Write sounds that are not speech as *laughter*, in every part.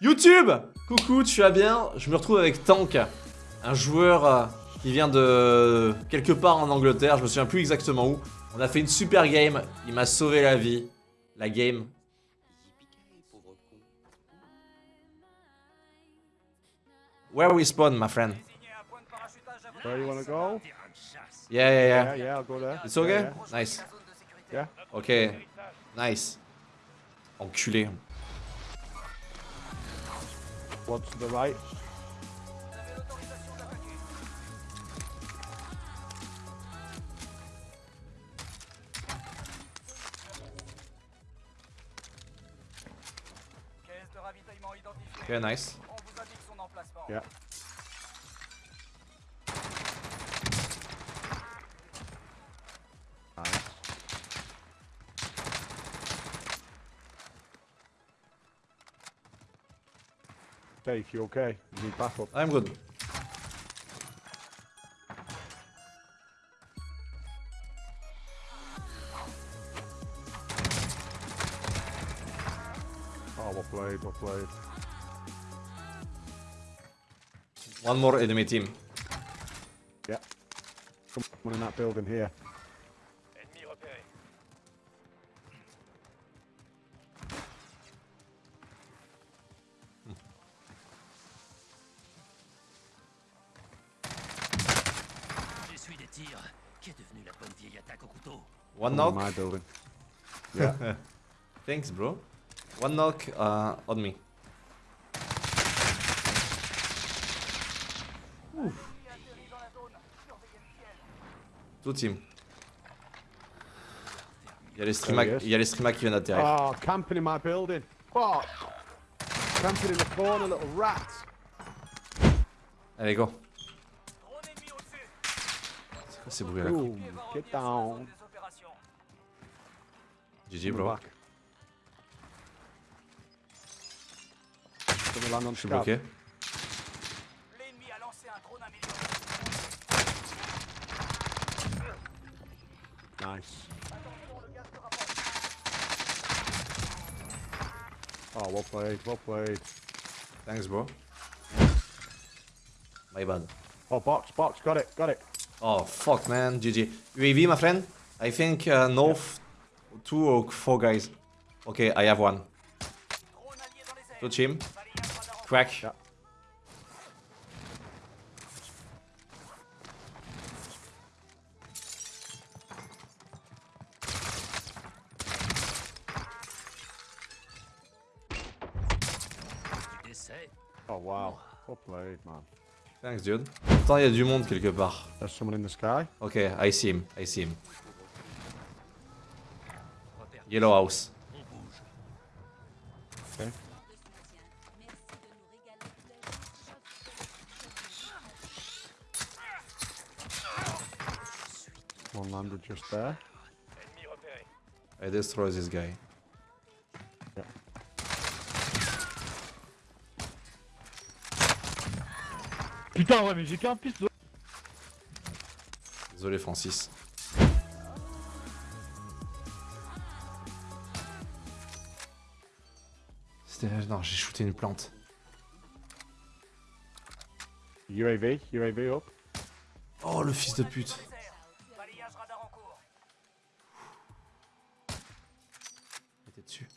YouTube Coucou, tu vas bien? Je me retrouve avec Tank, un joueur euh, qui vient de quelque part en Angleterre, je me souviens plus exactement où. On a fait une super game, il m'a sauvé la vie. La game. Where we spawn, my friend? Where you wanna go? Yeah, yeah, yeah. Yeah, yeah, I'll go there. It's okay? Yeah, Nice. yeah. Ok. Nice. Enculé. What's to the right? Caisse de ravitaillement identifiée. Ok, nice. On vous indique son emplacement. Yeah. Dave, you okay? You need backup. I'm good. Oh, what played, what played. One more enemy team. Yeah. Someone in that building here. One Someone in knock. my building. Yeah. *laughs* Thanks, bro. One knock uh, on me. Ouf. Tout team. Il y a les streamers, There he is. il y a qui viennent d'atterrir. Oh, camping in my building. Fuck. Camping in the corner, little rat. Allez, go. Drone ennemi au-dessus. C'est quoi ces bruits là Boom. Get down. Des opérations. GG, bro. back. Gonna land on Je suis bloqué. L'ennemi a lancé un drone amélioré. Nice. Oh, well played, well played. Thanks, bro. My bad. Oh, box, box, got it, got it. Oh, fuck, man. GG. UAV, my friend? I think uh, north, two or four guys. Okay, I have one. Drone allié dans les airs. Two team. Balayage radar en Crack. Yeah. Oh, wow. Well played, man. Thanks, dude. Pourtant, il y a du monde quelque part. There's someone in the sky. Okay, I see him. I see him. Yellow house. On bouge. Okay. One landed just there. I destroy this guy. Yeah. Putain, ouais, mais j'ai qu'un piste. Désolé, Francis. Non, j'ai shooté une plante. UAV, UAV up. Oh, le fils de pute. Cours. J'étais dessus.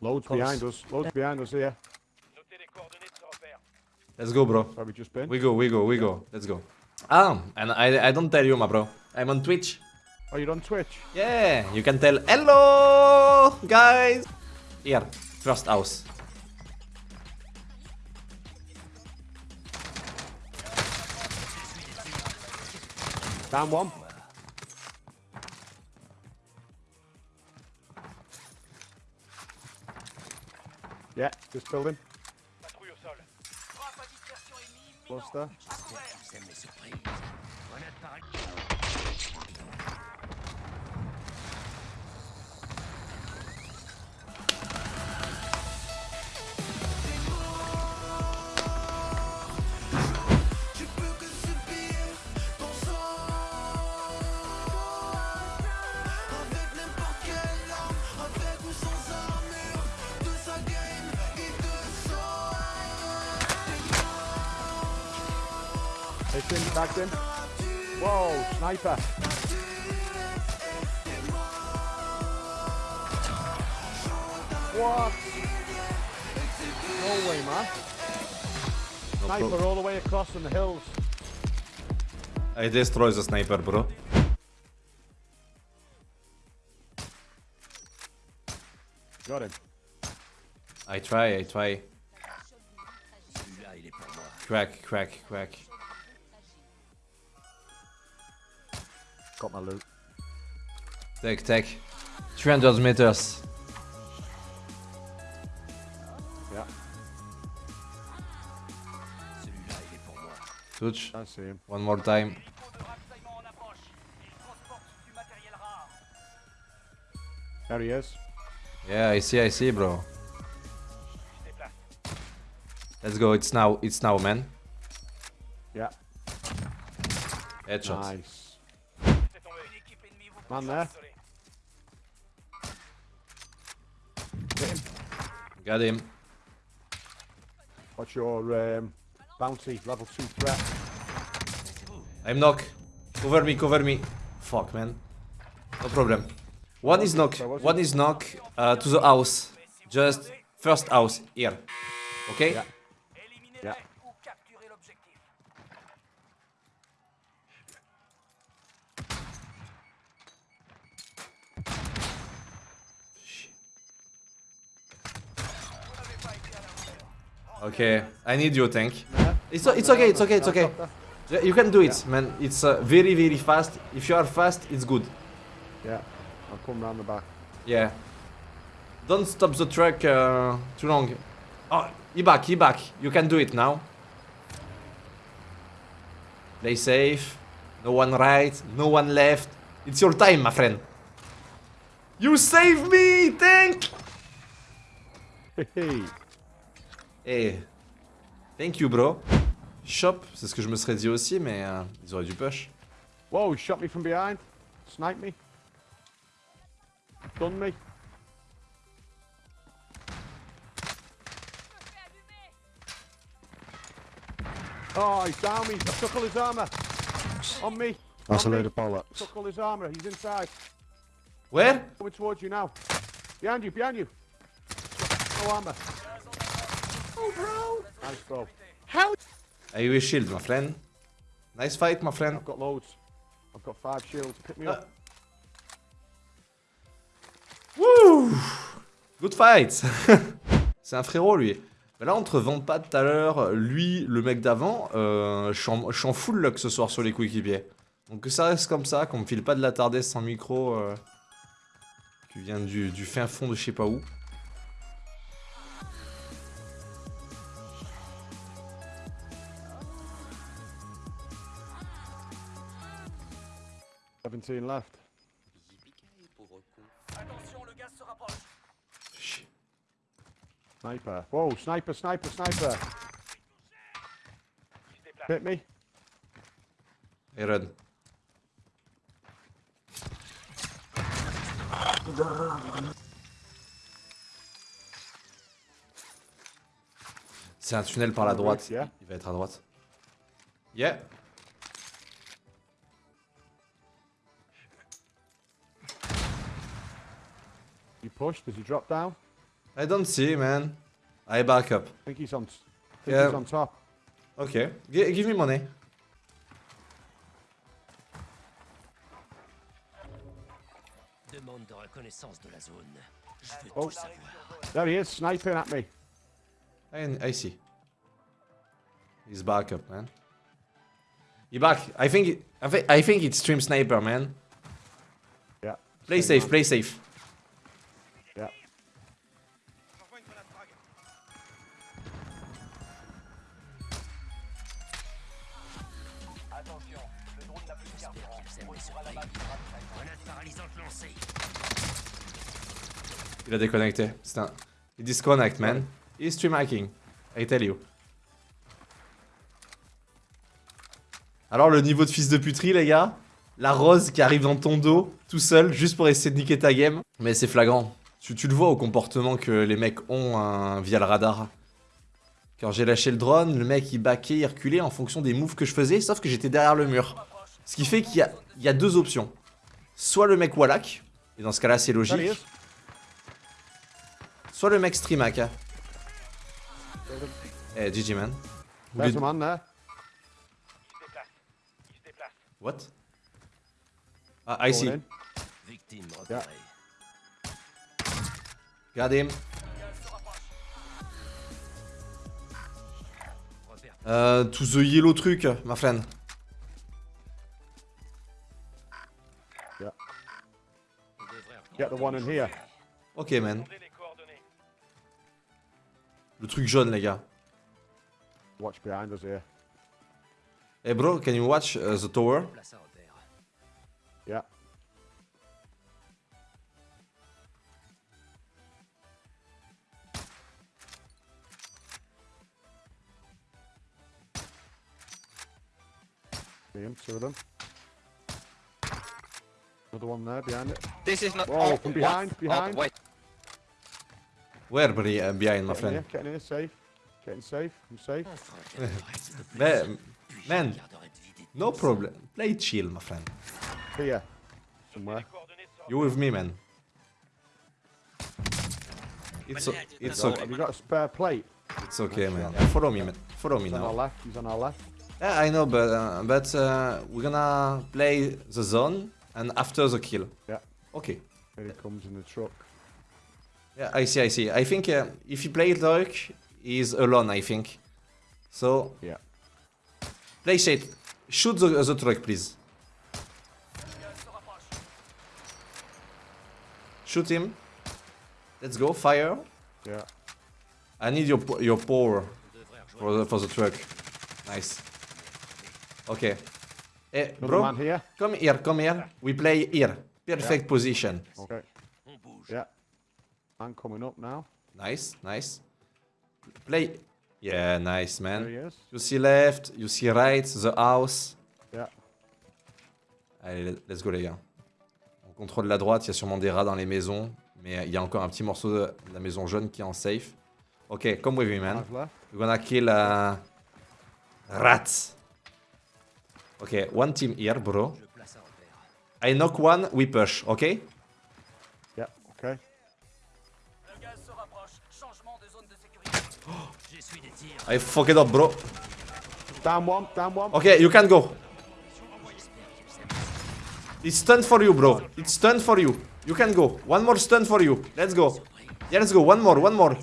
Loads behind us. Loads behind us here. Notez les coordonnées de ce repère. Let's go, bro. We go, we go, we go. Let's go. Ah, and I, I don't tell you, my bro. I'm on Twitch. Oh, you're on Twitch? Yeah, you can tell hello, guys. Here, first house. Down one. Yeah, just building. Patrouille au sol. Frappe à dispersion ennemie Close there. J'aime les surprises. Grenade par Tagged him, tagged him. Whoa, sniper. What? No way, man. Sniper all the way across from the hills. I destroy the sniper, bro. Got him. I try, I try. Celui-là, il est pour moi. Crack, crack, crack. Got my loot. Take, take. 300 meters. Yeah, Celui-là, il est pour moi. Touch. I see him. One more time. Dépôt de ravitaillement en approche. Ils transportent du matériel rare. There he is. Yeah, I see, I see, bro. Let's go, it's now, it's now, man. Yeah, Headshot. nice. Man there. Get him. Get him. What's your um, bounty? Level 2 threat. I'm knock. Cover me, cover me. Fuck, man. No problem. One is knock. One is knock uh, to the house. Just first house here. Okay? Yeah. Okay. I need your tank. Yeah. It's, it's okay, it's okay, it's okay. Yeah, You can do it, man. It's uh, very, very fast. If you are fast, it's good. Yeah, I'll come round the back. Yeah. Don't stop the truck uh, too long. Oh, he back, he back. You can do it now. Play safe. No one right, no one left. It's your time, my friend. You save me, tank! Hey, Eh. Thank you, bro. Shop, c'est ce que je me serais dit aussi, mais euh, ils auraient dû push. Whoa, he shot me from behind. Sniped me. Done me. Oh, he's down me. I took all his armor. On me. That's a On me. load of bollocks. Took all his armor. He's inside. Where? Coming towards you now. Behind you, behind you. No armor. Nice bro. I will shield, my friend? Nice fight, my friend. I've got loads. I've got five shields. Pick me Uh, up. Wouh Good fight *laughs* C'est un frérot lui. Mais là on te vend pas tout à l'heure, lui, le mec d'avant, euh, je suis en- je suis en full luck ce soir sur les coéquipiers. Donc que ça reste comme ça, qu'on me file pas de la tardesse sans micro euh, qui vient du, du fin fond de je sais pas où. Seventeen left. Attention, le gaz se rapproche. Chier. Sniper. Whoa, sniper, sniper, sniper. Hit me. Et run. C'est un tunnel par la droite. Il va être à droite. Yeah. Push. Does he drop down? I don't see, man. I back up. I think he's on. Think Yeah. he's on top. Ok. Gi- give me money. Demande reconnaissance de la zone. Je veux Oh. There he is, sniping at me. I, I see. He's back up, man. He back. I think. It, I, thi- I think it's stream sniper, man. Yeah. Play safe. man. Play safe. Il a déconnecté. C'est un. Il disconnect, man. He's stream hacking. I tell you. Alors le niveau de fils de puterie, les gars. La rose qui arrive dans ton dos, tout seul, juste pour essayer de niquer ta game. Mais c'est flagrant. Tu, le vois au comportement que les mecs ont hein, via le radar. Quand j'ai lâché le drone, le mec il baquait, il reculait en fonction des moves que je faisais, sauf que j'étais derrière le mur. Ce qui fait qu'il y y a deux options. Soit le mec Wallach, et dans ce cas-là c'est logique. Soit le mec streamac. Hein. Eh, GG man. Là, man là. What? Ah, I see. Victime. Got him. Euh, to the yellow truc, ma friend. Yeah. Get the one in here. Okay, man. Le truc jaune, les gars. Watch behind us here. Hey bro, can you watch uh, the tower? Yeah. See him, two of them. Another one there behind it. This is not. Whoa, oh, from what? behind, Oh, behind. wait. Where, buddy, uh, behind, my Getting here, friend? getting here, safe. Getting safe, I'm safe. On fera quelques raids de plus. Mais, puis je man, regarderai de vider no problem. Play chill, my friend. Here, somewhere. Les coordonnées sortent. You with me, man. It's, it's, Oh, okay. have you got a spare plate? it's okay, man. Follow me, man. Follow me He's on our now. left, he's on our left. Yeah, I know, but, uh, but uh, we're gonna play the zone and after the kill. Yeah. Okay. Here he comes in the truck. Yeah, I see, I see. I think uh, if he plays Dark, he's alone, I think. So, Yeah. play shit. Shoot the, the truck, please. Shoot him. Let's go, fire. Yeah. I need your your power On devrait rejoindre for the, for the truck. Nice. Okay. Hey, bro, here. come here, come here. We play here. Perfect position. Okay. Yeah. Man coming up now. Nice, nice. Play. Yeah, nice, man. There. You see left, you see right, the house. Yeah. Allez, let's go les gars. On contrôle la droite, il y a sûrement des rats dans les maisons. Mais il y a encore un petit morceau de la maison jaune qui est en safe. Ok, come with me man. We're gonna kill uh, rats. Ok, one team here bro. I knock one, we push, ok? I fuck it up bro. Down one. Down one. Ok, you can go. It's stun for you bro. It's stun for you. You can go. One more stun for you. Let's go. Yeah, let's go. One more, one more.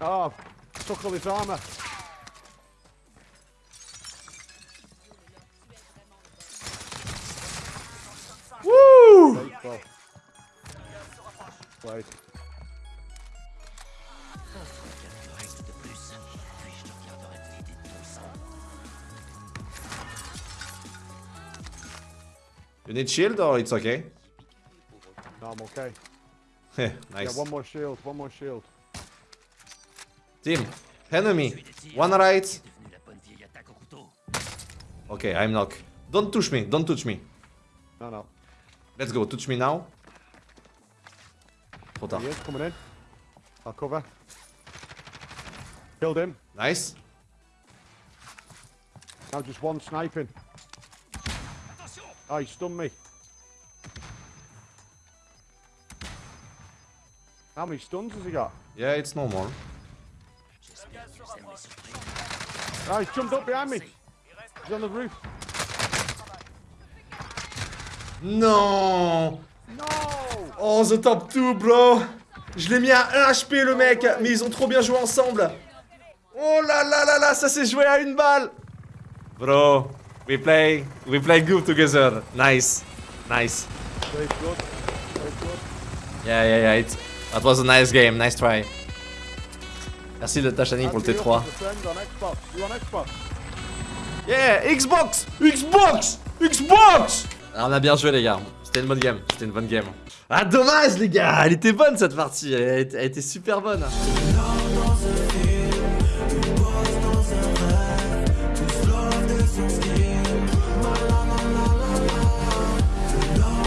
Oh, took all his armor. Woo! Wait. You need shield or it's okay? No, I'm okay. *laughs* Heh, Yeah, nice. one more shield. One more shield. Team, enemy. J'essuie des tirs. One right. Qui est devenue la bonne vieille attaque au couteau. Okay, I'm knock. Don't touch me. Don't touch me. No, no. Let's go. Touch me now. Tard. He is coming in. I'll cover. Killed him. Nice. Now just one sniping. Oh, he stunned me. How many stuns has he got? Yeah, it's ce truc. Oh, he's jumped up behind me. He's on the roof. Non No! Oh, the top 2, bro Je l'ai mis à 1 HP, le mec Mais ils ont trop bien joué ensemble Oh là là là là, ça s'est joué à une balle Bro, we play, we play good together. Nice, nice. Very good. Very good. Yeah, yeah, yeah, it, that was a nice game, nice try. Merci de Tachani pour le Andy, T3. up with the friend on Xbox. You on Xbox? Yeah, Xbox Xbox Xbox ah, On a bien joué les gars, c'était une bonne game, c'était une bonne game. Ah dommage les gars, elle était bonne cette partie, elle, elle était super bonne.